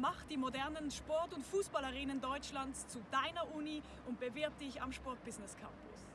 Mach die modernen Sport- und Fußballarenen Deutschlands zu deiner Uni und bewirb dich am Sportbusiness Campus.